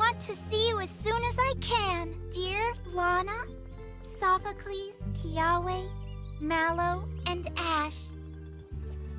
want to see you as soon as I can. Dear Lana, Sophocles, Kiawe, Mallow.